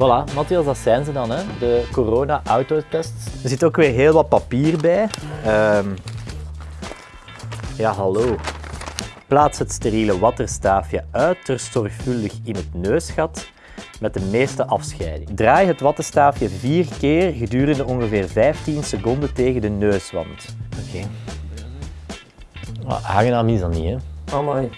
Voilà, Matthias, dat zijn ze dan, hè? de corona-autotests. Er zit ook weer heel wat papier bij. Ehm, ja, hallo. Plaats het steriele wattenstaafje uiterst zorgvuldig in het neusgat met de meeste afscheiding. Draai het wattenstaafje vier keer gedurende ongeveer 15 seconden tegen de neuswand. Oké. Okay. Aangenaam is dat niet, hè? Amai.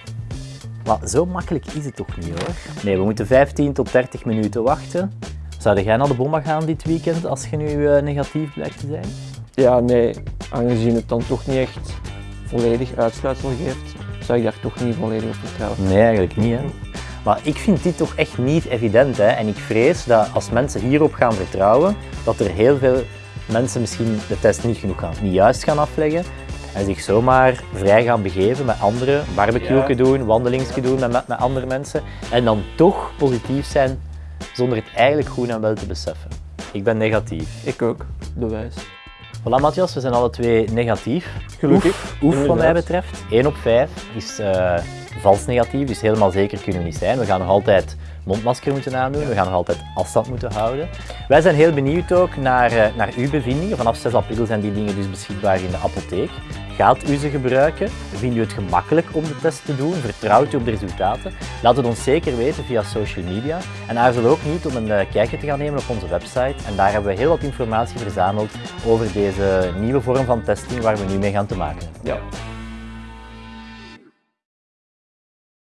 Maar zo makkelijk is het toch niet hoor. Nee, we moeten 15 tot 30 minuten wachten. Zou jij naar de bomma gaan dit weekend als je nu uh, negatief blijkt te zijn? Ja, nee. Aangezien het dan toch niet echt volledig uitsluitsel geeft, zou ik daar toch niet volledig op vertrouwen. Nee, eigenlijk niet. Hè. Maar ik vind dit toch echt niet evident. Hè. En ik vrees dat als mensen hierop gaan vertrouwen, dat er heel veel mensen misschien de test niet genoeg gaan, niet juist gaan afleggen en zich zomaar vrij gaan begeven met anderen, barbecue ja. doen, wandelingsje doen met, met, met andere mensen en dan toch positief zijn zonder het eigenlijk goed en wel te beseffen. Ik ben negatief. Ik ook, bewijs. Voilà Matthias, we zijn alle twee negatief. Gelukkig. Oef, oef wat mij betreft. 1 op 5 is uh, vals negatief, dus helemaal zeker kunnen we niet zijn. We gaan nog altijd mondmasker moeten aandoen, we gaan nog altijd afstand moeten houden. Wij zijn heel benieuwd ook naar, uh, naar uw bevindingen. Vanaf 6 april zijn die dingen dus beschikbaar in de apotheek. Gaat u ze gebruiken? Vindt u het gemakkelijk om de test te doen? Vertrouwt u op de resultaten? Laat het ons zeker weten via social media. En aarzel ook niet om een uh, kijkje te gaan nemen op onze website. En daar hebben we heel wat informatie verzameld over deze nieuwe vorm van testing waar we nu mee gaan te maken hebben. Ja.